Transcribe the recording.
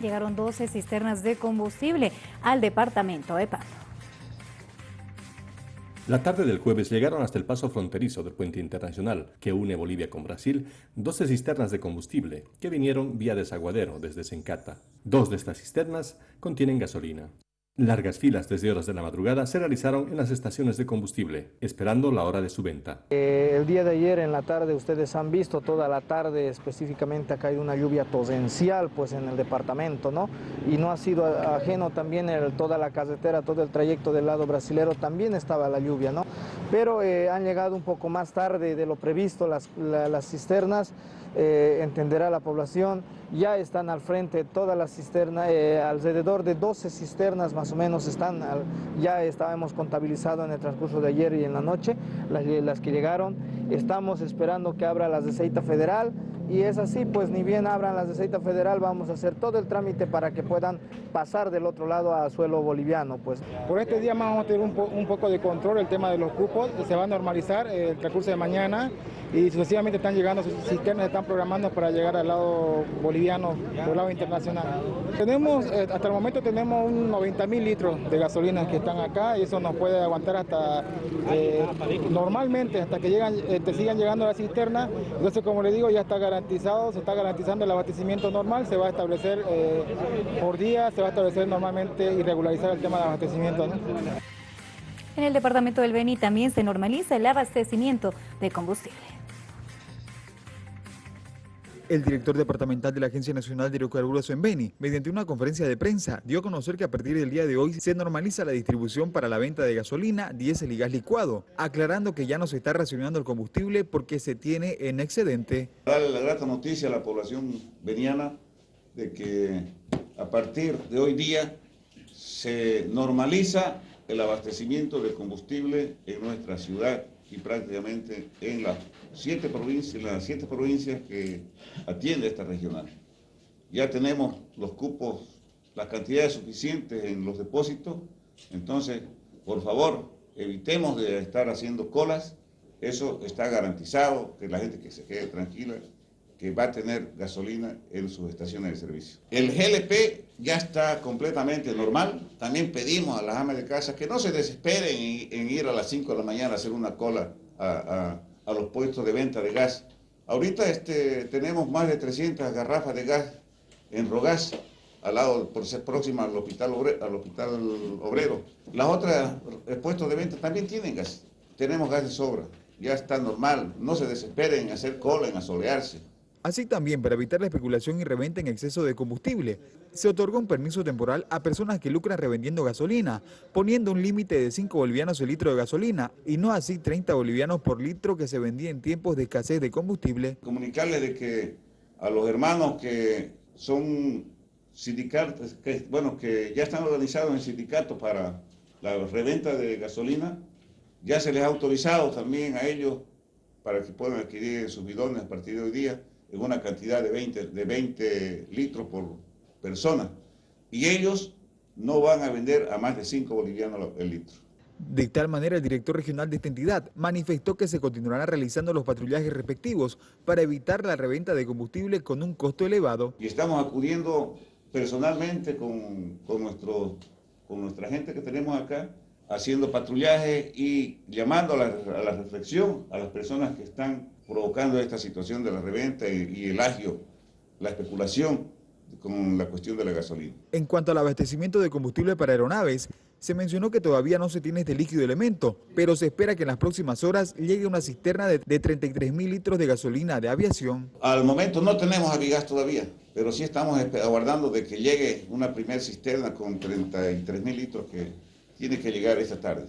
llegaron 12 cisternas de combustible al departamento de Pando. La tarde del jueves llegaron hasta el paso fronterizo del puente internacional que une Bolivia con Brasil 12 cisternas de combustible que vinieron vía desaguadero desde Sencata. Dos de estas cisternas contienen gasolina. Largas filas desde horas de la madrugada se realizaron en las estaciones de combustible, esperando la hora de su venta. Eh, el día de ayer en la tarde ustedes han visto toda la tarde específicamente ha caído una lluvia torrencial pues en el departamento, ¿no? Y no ha sido ajeno también toda la carretera, todo el trayecto del lado brasilero también estaba la lluvia, ¿no? Pero eh, han llegado un poco más tarde de lo previsto las, las cisternas, eh, entenderá la población, ya están al frente todas las cisternas, alrededor de 12 cisternas más o menos están, ya estábamos contabilizado en el transcurso de ayer y en la noche, las, que llegaron, estamos esperando que abra las de Federal, y es así, pues ni bien abran las de Ceita Federal, vamos a hacer todo el trámite para que puedan pasar del otro lado a suelo boliviano. Pues. Por este día vamos a tener un, poco de control el tema de los cupos, se va a normalizar el transcurso de mañana y sucesivamente están llegando cisternas, están programando para llegar al lado boliviano, al lado internacional. Tenemos, eh, hasta el momento tenemos un 90 mil litros de gasolina que están acá y eso nos puede aguantar hasta, eh, normalmente, hasta que llegan, eh, te sigan llegando a la cisterna. Entonces, como le digo, ya está garantizado, se está garantizando el abastecimiento normal, se va a establecer por día, se va a establecer normalmente y regularizar el tema de abastecimiento. En el departamento del Beni también se normaliza el abastecimiento de combustible. El director departamental de la Agencia Nacional de Hidrocarburos en Beni, mediante una conferencia de prensa, dio a conocer que a partir del día de hoy se normaliza la distribución para la venta de gasolina, diésel y gas licuado, aclarando que ya no se está racionando el combustible porque se tiene en excedente. Darle la grata noticia a la población veniana de que a partir de hoy día se normaliza el abastecimiento de combustible en nuestra ciudad y prácticamente en las siete provincias, las siete provincias que atiende esta regional. Ya tenemos los cupos, las cantidades suficientes en los depósitos, entonces, por favor, evitemos de estar haciendo colas, eso está garantizado, que la gente que se quede tranquila, que va a tener gasolina en sus estaciones de servicio. El GLP ya está completamente normal. También pedimos a las amas de casa que no se desesperen en, ir a las 5 de la mañana a hacer una cola a, los puestos de venta de gas. Ahorita este, tenemos más de 300 garrafas de gas en Rogas, al lado, por ser próxima al hospital, obrero, al hospital obrero. Las otras eh, puestos de venta también tienen gas. Tenemos gas de sobra. Ya está normal. No se desesperen en hacer cola, en asolearse. Así también, para evitar la especulación y reventa en exceso de combustible, se otorgó un permiso temporal a personas que lucran revendiendo gasolina, poniendo un límite de 5 bolivianos el litro de gasolina y no así 30 bolivianos por litro que se vendía en tiempos de escasez de combustible. Comunicarles de que a los hermanos que son sindicatos, que, bueno, que ya están organizados en sindicatos para la reventa de gasolina, ya se les ha autorizado también a ellos para que puedan adquirir sus bidones a partir de hoy día en una cantidad de 20, de 20 litros por persona. Y ellos no van a vender a más de 5 bolivianos el litro. De tal manera, el director regional de esta entidad manifestó que se continuarán realizando los patrullajes respectivos para evitar la reventa de combustible con un costo elevado. Y estamos acudiendo personalmente con, con, nuestro, con nuestra gente que tenemos acá, haciendo patrullaje y llamando a la, a la reflexión a las personas que están provocando esta situación de la reventa y, el agio, la especulación con la cuestión de la gasolina. En cuanto al abastecimiento de combustible para aeronaves, se mencionó que todavía no se tiene este líquido elemento, pero se espera que en las próximas horas llegue una cisterna de, 33 mil litros de gasolina de aviación. Al momento no tenemos avigas todavía, pero sí estamos aguardando de que llegue una primera cisterna con 33 mil litros que tiene que llegar esta tarde.